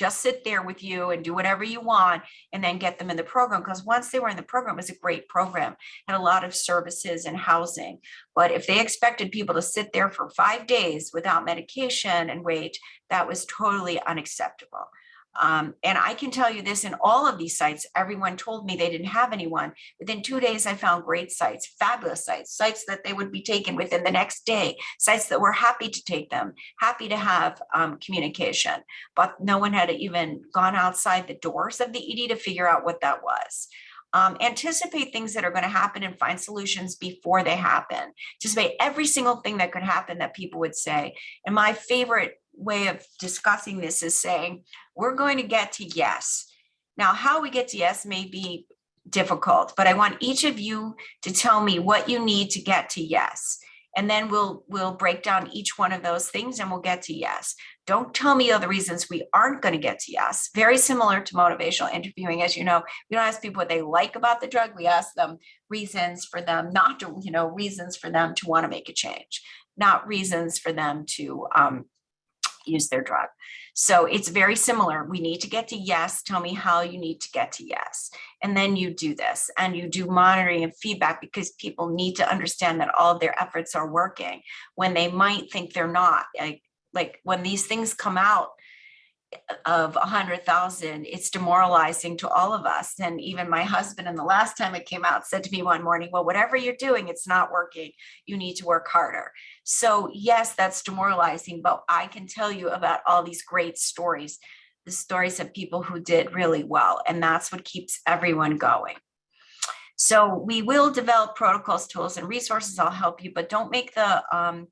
Speaker 3: just sit there with you and do whatever you want and then get them in the program because once they were in the program it was a great program had a lot of services and housing. But if they expected people to sit there for five days without medication and wait that was totally unacceptable um, and I can tell you this in all of these sites, everyone told me they didn't have anyone. Within two days, I found great sites, fabulous sites, sites that they would be taken within the next day, sites that were happy to take them, happy to have um, communication, but no one had even gone outside the doors of the ED to figure out what that was. Um, anticipate things that are going to happen and find solutions before they happen. Make every single thing that could happen that people would say. And my favorite way of discussing this is saying, we're going to get to yes. Now, how we get to yes may be difficult, but I want each of you to tell me what you need to get to yes. And then we'll we'll break down each one of those things and we'll get to yes. Don't tell me all the reasons we aren't going to get to yes. Very similar to motivational interviewing. As you know, we don't ask people what they like about the drug. We ask them reasons for them not to, you know, reasons for them to want to make a change, not reasons for them to um, use their drug. So it's very similar. We need to get to yes. Tell me how you need to get to yes. And then you do this and you do monitoring and feedback because people need to understand that all of their efforts are working when they might think they're not. Like, like when these things come out, of a hundred thousand, it's demoralizing to all of us. And even my husband, and the last time it came out, said to me one morning, well, whatever you're doing, it's not working. You need to work harder. So yes, that's demoralizing, but I can tell you about all these great stories, the stories of people who did really well. And that's what keeps everyone going. So we will develop protocols, tools, and resources. I'll help you, but don't make the um,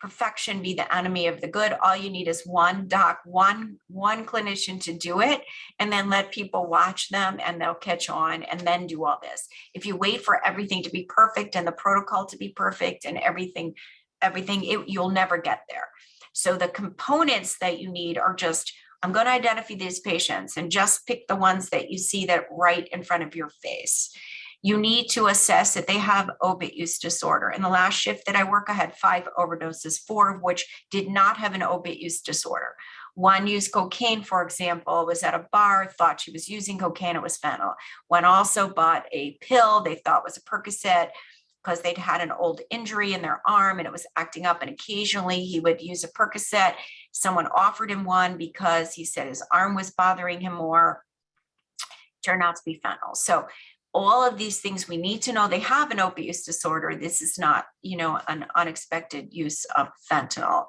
Speaker 3: perfection be the enemy of the good. All you need is one doc, one, one clinician to do it, and then let people watch them and they'll catch on and then do all this. If you wait for everything to be perfect and the protocol to be perfect and everything, everything, it, you'll never get there. So the components that you need are just, I'm going to identify these patients and just pick the ones that you see that right in front of your face you need to assess that they have opiate use disorder. In the last shift that I work, I had five overdoses, four of which did not have an opiate use disorder. One used cocaine, for example, was at a bar, thought she was using cocaine, it was fentanyl. One also bought a pill they thought was a Percocet because they'd had an old injury in their arm and it was acting up and occasionally he would use a Percocet. Someone offered him one because he said his arm was bothering him more. Turned out to be fentanyl. So all of these things we need to know they have an use disorder. This is not, you know, an unexpected use of fentanyl.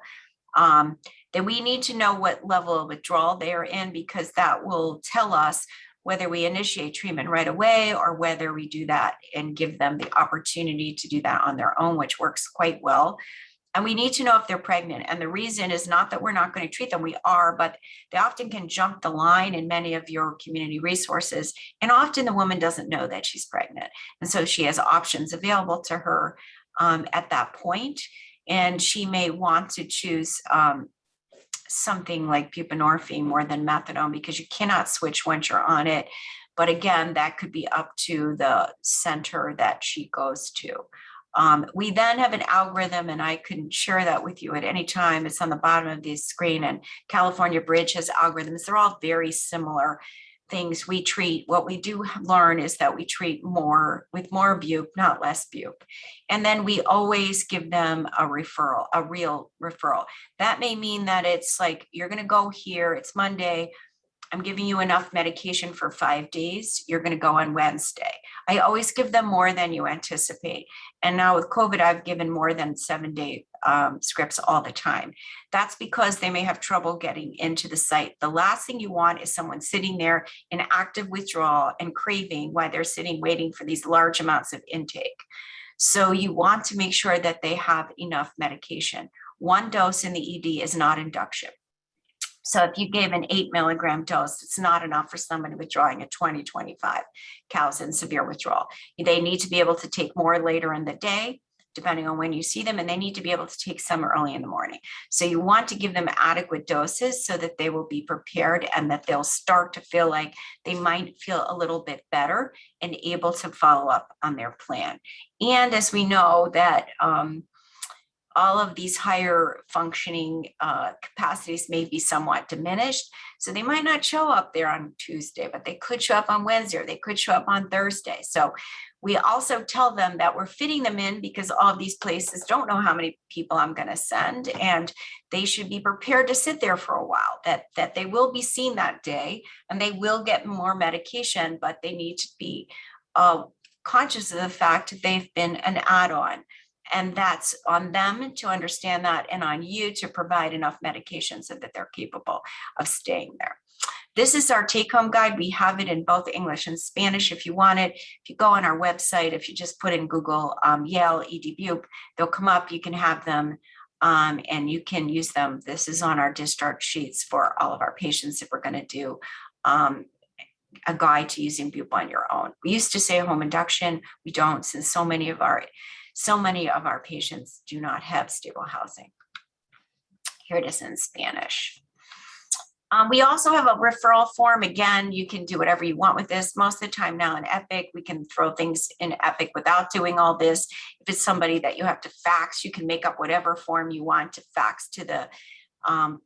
Speaker 3: Um, then we need to know what level of withdrawal they are in because that will tell us whether we initiate treatment right away or whether we do that and give them the opportunity to do that on their own, which works quite well. And we need to know if they're pregnant. And the reason is not that we're not going to treat them, we are, but they often can jump the line in many of your community resources. And often the woman doesn't know that she's pregnant. And so she has options available to her um, at that point. And she may want to choose um, something like buprenorphine more than methadone because you cannot switch once you're on it. But again, that could be up to the center that she goes to. Um, we then have an algorithm, and I can share that with you at any time. It's on the bottom of the screen, and California Bridge has algorithms. They're all very similar. things we treat, what we do learn is that we treat more with more bupe, not less bupe. And then we always give them a referral, a real referral. That may mean that it's like, you're gonna go here, it's Monday. I'm giving you enough medication for five days. You're gonna go on Wednesday. I always give them more than you anticipate. And now with COVID, I've given more than seven day um, scripts all the time. That's because they may have trouble getting into the site. The last thing you want is someone sitting there in active withdrawal and craving while they're sitting waiting for these large amounts of intake. So you want to make sure that they have enough medication. One dose in the ED is not induction. So if you gave an eight milligram dose, it's not enough for somebody withdrawing at 20, 25 COWS in severe withdrawal. They need to be able to take more later in the day, depending on when you see them, and they need to be able to take some early in the morning. So you want to give them adequate doses so that they will be prepared and that they'll start to feel like they might feel a little bit better and able to follow up on their plan. And as we know that um, all of these higher functioning uh, capacities may be somewhat diminished. So they might not show up there on Tuesday, but they could show up on Wednesday or they could show up on Thursday. So we also tell them that we're fitting them in because all of these places don't know how many people I'm going to send and they should be prepared to sit there for a while that that they will be seen that day and they will get more medication but they need to be uh, conscious of the fact that they've been an add-on and that's on them to understand that and on you to provide enough medication so that they're capable of staying there. This is our take home guide. We have it in both English and Spanish if you want it. If you go on our website, if you just put in Google um, Yale ED Bupe, they'll come up. You can have them um, and you can use them. This is on our discharge sheets for all of our patients if we're going to do um, a guide to using Bupe on your own. We used to say home induction. We don't since so many of our so many of our patients do not have stable housing. Here it is in Spanish. Um, we also have a referral form. Again, you can do whatever you want with this. Most of the time now in Epic, we can throw things in Epic without doing all this. If it's somebody that you have to fax, you can make up whatever form you want to fax to the um,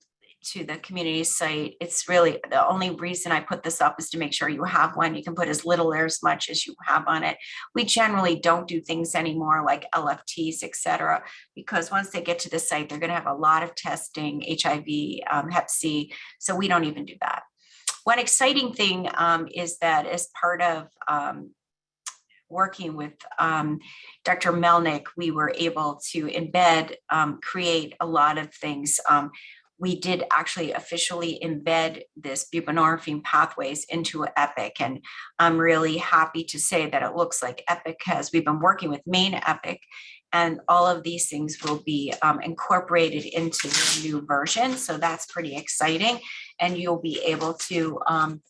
Speaker 3: to the community site. It's really the only reason I put this up is to make sure you have one. You can put as little or as much as you have on it. We generally don't do things anymore like LFTs, etc. because once they get to the site, they're going to have a lot of testing, HIV, um, Hep C. So we don't even do that. One exciting thing um, is that as part of um, working with um, Dr. Melnick, we were able to embed, um, create a lot of things. Um, we did actually officially embed this buprenorphine pathways into Epic. And I'm really happy to say that it looks like Epic has, we've been working with Main Epic and all of these things will be um, incorporated into the new version. So that's pretty exciting. And you'll be able to um,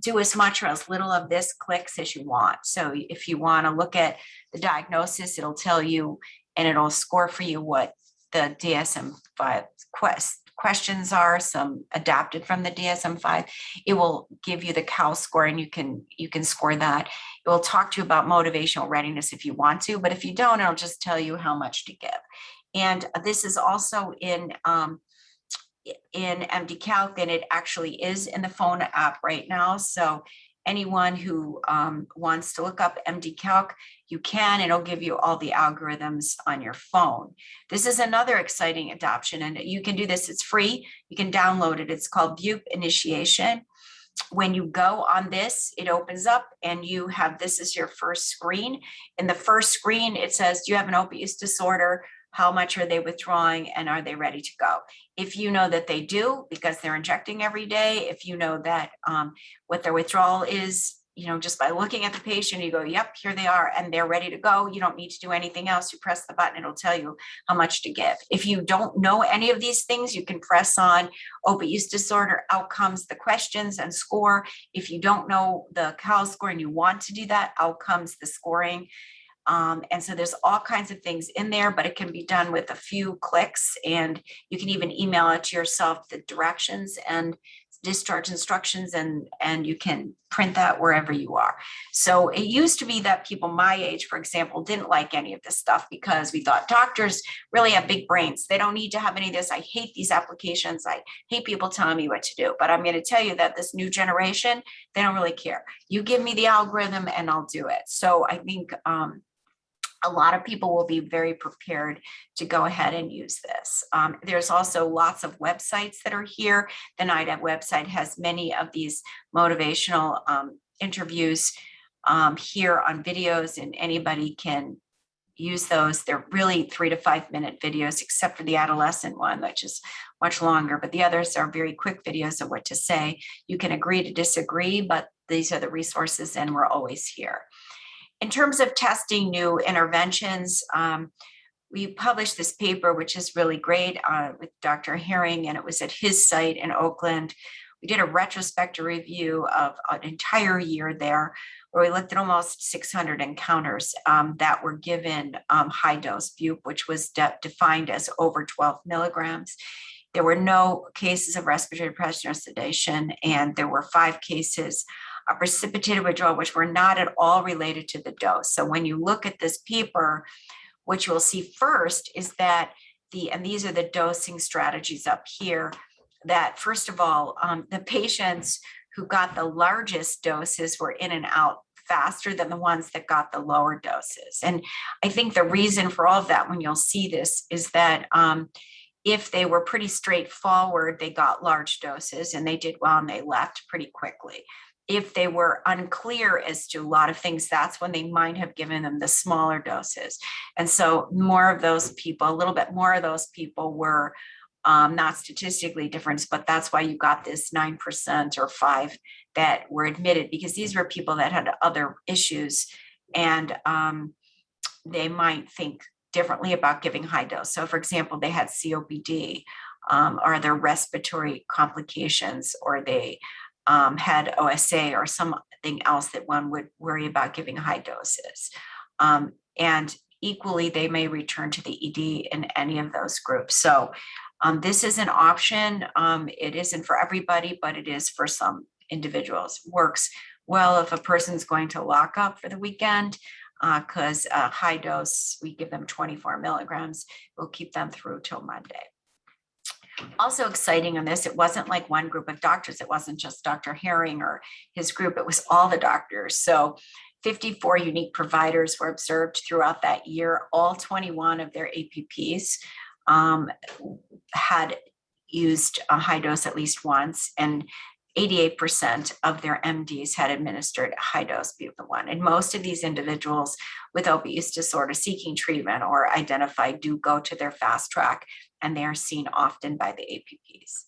Speaker 3: do as much or as little of this clicks as you want. So if you want to look at the diagnosis, it'll tell you and it'll score for you what the DSM-5 quest questions are, some adapted from the DSM-5. It will give you the COWS score and you can you can score that. It will talk to you about motivational readiness if you want to, but if you don't, it'll just tell you how much to give. And this is also in um, in MD Calc and it actually is in the phone app right now. So anyone who um, wants to look up MD Calc, you can, it'll give you all the algorithms on your phone. This is another exciting adoption and you can do this, it's free. You can download it. It's called Bupe Initiation. When you go on this, it opens up and you have, this is your first screen. In the first screen, it says, do you have an opioid use disorder? how much are they withdrawing and are they ready to go? If you know that they do because they're injecting every day, if you know that um, what their withdrawal is, you know, just by looking at the patient, you go, yep, here they are, and they're ready to go. You don't need to do anything else. You press the button, it'll tell you how much to give. If you don't know any of these things, you can press on opiate use disorder outcomes, the questions and score. If you don't know the COWS score and you want to do that, outcomes, the scoring, um, and so there's all kinds of things in there, but it can be done with a few clicks and you can even email it to yourself the directions and discharge instructions and, and you can print that wherever you are. So it used to be that people my age, for example, didn't like any of this stuff because we thought doctors really have big brains. They don't need to have any of this. I hate these applications. I hate people telling me what to do. But I'm going to tell you that this new generation, they don't really care. You give me the algorithm and I'll do it. So I think um, a lot of people will be very prepared to go ahead and use this. Um, there's also lots of websites that are here. The NIDA website has many of these motivational um, interviews um, here on videos and anybody can use those. They're really three to five minute videos, except for the adolescent one, which is much longer, but the others are very quick videos of what to say. You can agree to disagree, but these are the resources and we're always here. In terms of testing new interventions, um, we published this paper, which is really great uh, with Dr. Herring, and it was at his site in Oakland. We did a retrospective review of an entire year there, where we looked at almost 600 encounters um, that were given um, high dose bupe, which was de defined as over 12 milligrams. There were no cases of respiratory depression or sedation, and there were five cases a precipitated withdrawal, which were not at all related to the dose. So when you look at this paper, what you will see first is that the, and these are the dosing strategies up here, that first of all, um, the patients who got the largest doses were in and out faster than the ones that got the lower doses. And I think the reason for all of that, when you'll see this, is that um, if they were pretty straightforward, they got large doses and they did well and they left pretty quickly if they were unclear as to a lot of things, that's when they might have given them the smaller doses. And so more of those people, a little bit more of those people were um, not statistically different, but that's why you got this 9% or five that were admitted because these were people that had other issues and um, they might think differently about giving high dose. So for example, they had COPD um, or their respiratory complications or they um, had OSA or something else that one would worry about giving high doses. Um, and equally, they may return to the ED in any of those groups. So um, this is an option. Um, it isn't for everybody, but it is for some individuals. Works well if a person's going to lock up for the weekend because uh, high dose, we give them 24 milligrams. We'll keep them through till Monday also exciting on this, it wasn't like one group of doctors. It wasn't just Dr. Herring or his group. It was all the doctors. So 54 unique providers were observed throughout that year. All 21 of their APPs um, had used a high dose at least once and 88% of their MDs had administered high dose bupropion. And most of these individuals with opioid use disorder seeking treatment or identified do go to their fast track and they are seen often by the APPs.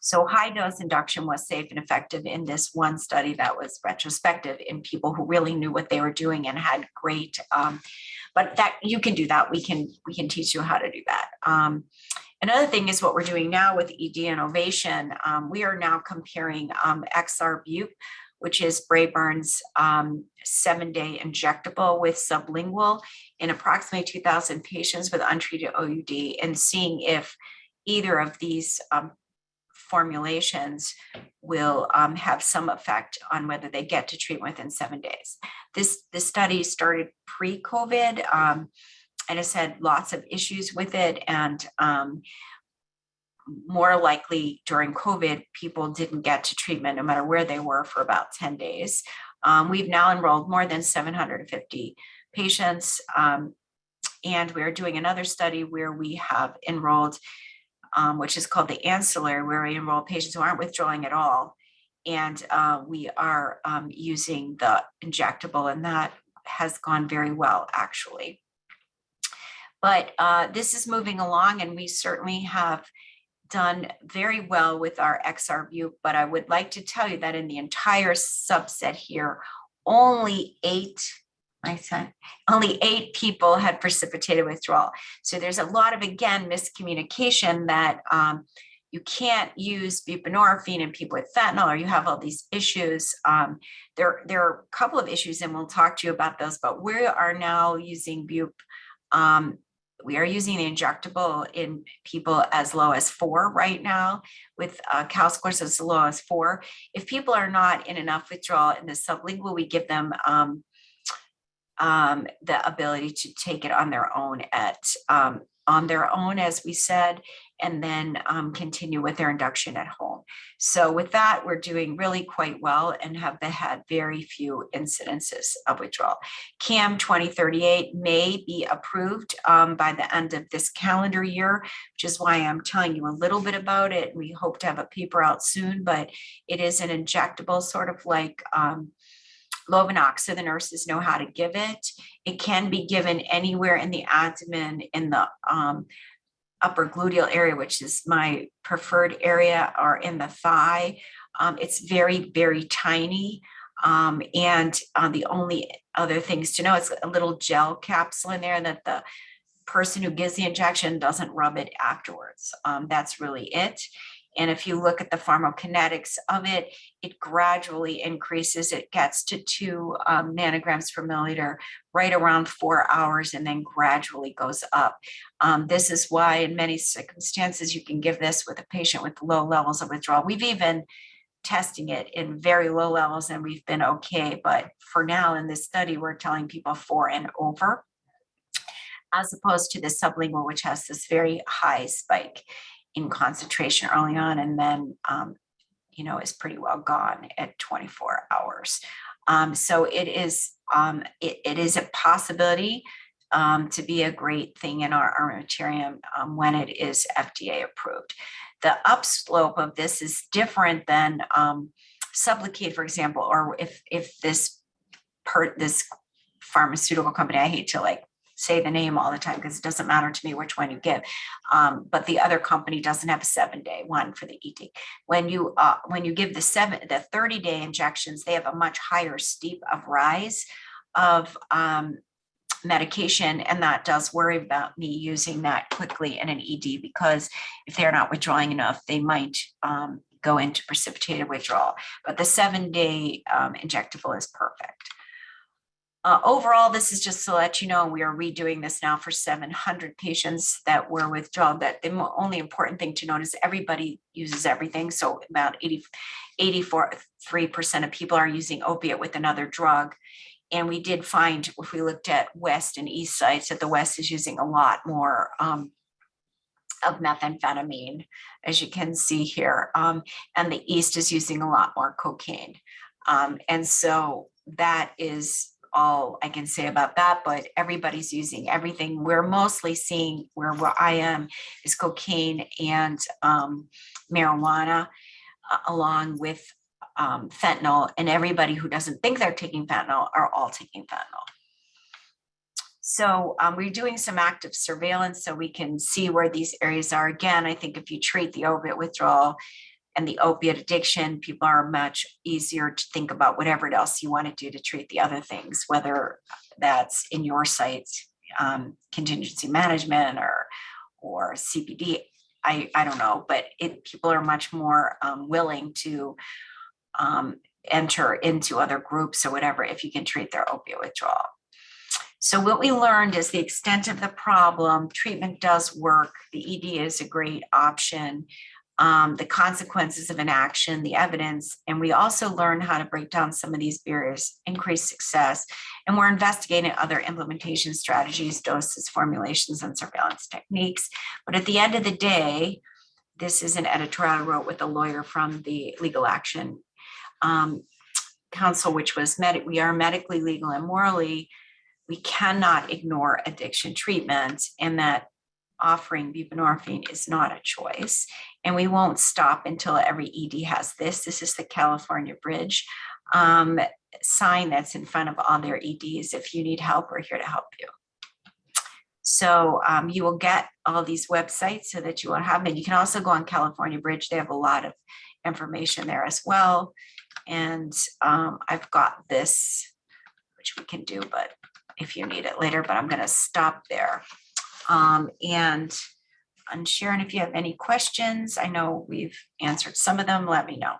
Speaker 3: So high dose induction was safe and effective in this one study that was retrospective in people who really knew what they were doing and had great, um, but that you can do that. We can, we can teach you how to do that. Um, another thing is what we're doing now with ED Innovation. Um, we are now comparing um, XR Bupe, which is Braeburn's um, seven day injectable with sublingual in approximately 2000 patients with untreated OUD and seeing if either of these um, formulations will um, have some effect on whether they get to treatment within seven days. This, this study started pre-COVID um, and has had lots of issues with it and um, more likely during COVID, people didn't get to treatment no matter where they were for about 10 days. Um, we've now enrolled more than 750 patients. Um, and we're doing another study where we have enrolled, um, which is called the ancillary, where we enroll patients who aren't withdrawing at all. And uh, we are um, using the injectable and that has gone very well, actually. But uh, this is moving along and we certainly have done very well with our XR Bupe, but I would like to tell you that in the entire subset here, only eight, I said, only eight people had precipitated withdrawal. So there's a lot of, again, miscommunication that um, you can't use buprenorphine in people with fentanyl or you have all these issues. Um, there, there are a couple of issues and we'll talk to you about those, but we are now using bup um, we are using the injectable in people as low as four right now with uh, COWS scores as low as four. If people are not in enough withdrawal in the sublingual, we give them um, um, the ability to take it on their own at um, on their own, as we said, and then um, continue with their induction at home. So with that, we're doing really quite well and have had very few incidences of withdrawal. CAM 2038 may be approved um, by the end of this calendar year, which is why I'm telling you a little bit about it. We hope to have a paper out soon, but it is an injectable, sort of like um, Lovenox, so the nurses know how to give it. It can be given anywhere in the abdomen, in the um, upper gluteal area, which is my preferred area, or in the thigh. Um, it's very, very tiny. Um, and uh, the only other things to know, it's a little gel capsule in there that the person who gives the injection doesn't rub it afterwards. Um, that's really it. And if you look at the pharmacokinetics of it, it gradually increases. It gets to two um, nanograms per milliliter right around four hours and then gradually goes up. Um, this is why in many circumstances, you can give this with a patient with low levels of withdrawal. We've even testing it in very low levels and we've been okay. But for now in this study, we're telling people four and over as opposed to the sublingual, which has this very high spike in concentration early on and then, um, you know, is pretty well gone at 24 hours. Um, so it is, um, it, it is a possibility um, to be a great thing in our armamentarium um, when it is FDA approved. The upslope of this is different than um, Sublocade, for example, or if if this per this pharmaceutical company, I hate to like say the name all the time because it doesn't matter to me which one you give. Um, but the other company doesn't have a seven day one for the ED. When you uh, when you give the seven the 30 day injections, they have a much higher steep of rise of um, medication. And that does worry about me using that quickly in an ED because if they're not withdrawing enough, they might um, go into precipitated withdrawal. But the seven day um, injectable is perfect. Uh, overall, this is just to let you know, we are redoing this now for 700 patients that were withdrawn. That the only important thing to note is everybody uses everything. So about 80, 84% of people are using opiate with another drug. And we did find, if we looked at west and east sites, that the west is using a lot more um, of methamphetamine, as you can see here. Um, and the east is using a lot more cocaine. Um, and so that is all I can say about that, but everybody's using everything. We're mostly seeing where, where I am is cocaine and um, marijuana uh, along with um, fentanyl and everybody who doesn't think they're taking fentanyl are all taking fentanyl. So um, we're doing some active surveillance so we can see where these areas are. Again, I think if you treat the opiate withdrawal and the opiate addiction, people are much easier to think about whatever else you want to do to treat the other things, whether that's in your sites, um, contingency management or or CBT. I, I don't know, but it people are much more um, willing to um, enter into other groups or whatever if you can treat their opiate withdrawal. So what we learned is the extent of the problem, treatment does work, the ED is a great option, um, the consequences of inaction, the evidence, and we also learn how to break down some of these barriers, increase success, and we're investigating other implementation strategies, doses, formulations, and surveillance techniques. But at the end of the day, this is an editorial I wrote with a lawyer from the Legal Action um, Council, which was med we are medically legal and morally, we cannot ignore addiction treatment and that offering buprenorphine is not a choice. And we won't stop until every ED has this. This is the California Bridge um, sign that's in front of all their EDs. If you need help, we're here to help you. So um, you will get all these websites so that you will have them. You can also go on California Bridge. They have a lot of information there as well. And um, I've got this, which we can do, but if you need it later, but I'm going to stop there. Um, and and Sharon, if you have any questions, I know we've answered some of them, let me know.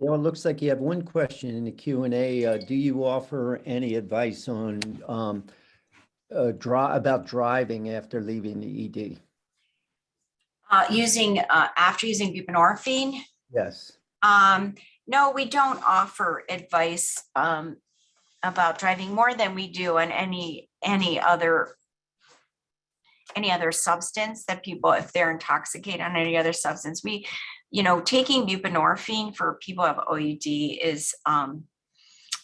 Speaker 1: Well, it looks like you have one question in the Q and A. Uh, do you offer any advice on um, uh, draw, about driving after leaving the ED.
Speaker 3: Uh, using, uh, after using buprenorphine,
Speaker 1: Yes.
Speaker 3: Um, no, we don't offer advice, um, about driving more than we do on any, any other any other substance that people, if they're intoxicated on any other substance, we, you know, taking buprenorphine for people who have OUD is, um,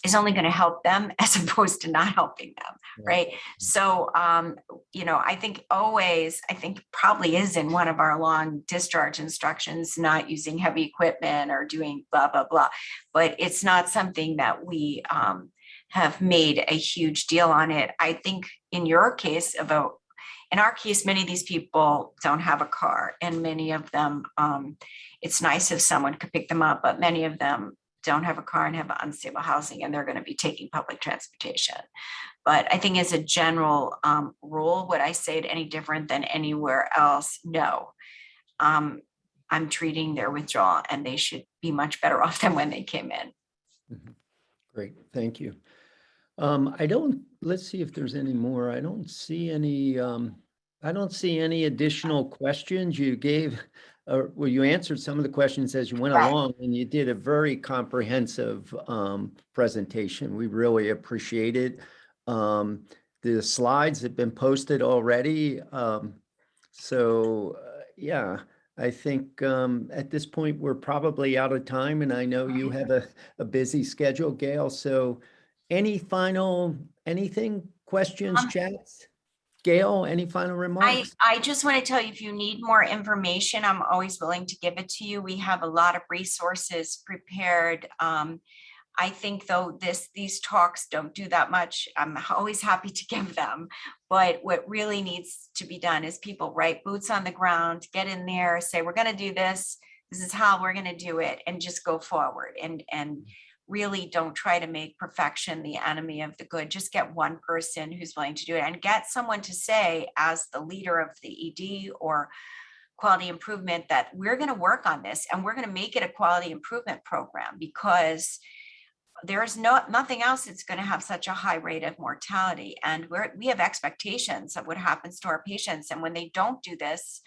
Speaker 3: is only going to help them as opposed to not helping them, right? So, um, you know, I think always, I think probably is in one of our long discharge instructions, not using heavy equipment or doing blah, blah, blah. But it's not something that we, um, have made a huge deal on it. I think in your case about, in our case, many of these people don't have a car and many of them, um, it's nice if someone could pick them up, but many of them don't have a car and have unstable housing and they're going to be taking public transportation. But I think as a general um, rule, would I say it any different than anywhere else? No. Um, I'm treating their withdrawal and they should be much better off than when they came in.
Speaker 1: Mhm. Great, thank you. Um, I don't, let's see if there's any more. I don't see any, um, I don't see any additional questions. You gave, uh, well, you answered some of the questions as you went along and you did a very comprehensive, um, presentation. We really appreciate it. Um, the slides have been posted already. Um, so, uh, yeah, I think, um, at this point, we're probably out of time and I know you have a, a busy schedule, Gail. So any final, anything, questions,
Speaker 3: Um,
Speaker 1: chats? Gail, any final
Speaker 3: I,
Speaker 1: remarks?
Speaker 3: I just want to tell you, if you need more information, I'm always willing to give it to you. We have a lot of resources prepared. Um, I think though this, these talks don't do that much. I'm always happy to give them. But what really needs to be done is people, right boots on the ground, get in there, say, we're gonna do this. This is how we're gonna do it and just go forward and, and really don't try to make perfection the enemy of the good. Just get one person who's willing to do it and get someone to say as the leader of the ED or quality improvement that we're going to work on this and we're going to make it a quality improvement program because there's no, nothing else that's going to have such a high rate of mortality. And we're, we have expectations of what happens to our patients. And when they don't do this,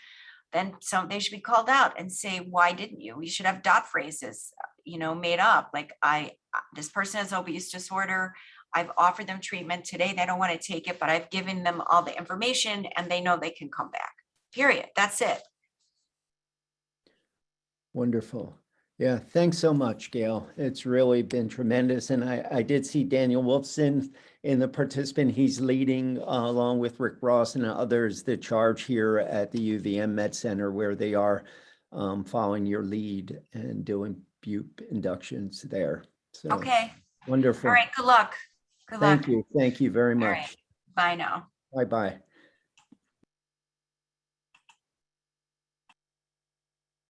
Speaker 3: then some, they should be called out and say, why didn't you? We should have dot phrases, you know, made up, like I, uh, this person has obese disorder. I've offered them treatment today. They don't want to take it, but I've given them all the information and they know they can come back. Period. That's it.
Speaker 1: Wonderful. Yeah, thanks so much, Gail. It's really been tremendous. And I, I did see Daniel Wolfson in the participant. He's leading uh, along with Rick Ross and others, the charge here at the UVM Med Center where they are um, following your lead and doing BUP inductions there. So
Speaker 3: Okay.
Speaker 1: wonderful.
Speaker 3: All right. Good luck. Good luck.
Speaker 1: Thank you. Thank you very
Speaker 3: All right.
Speaker 1: much.
Speaker 3: Bye now.
Speaker 1: Bye-bye.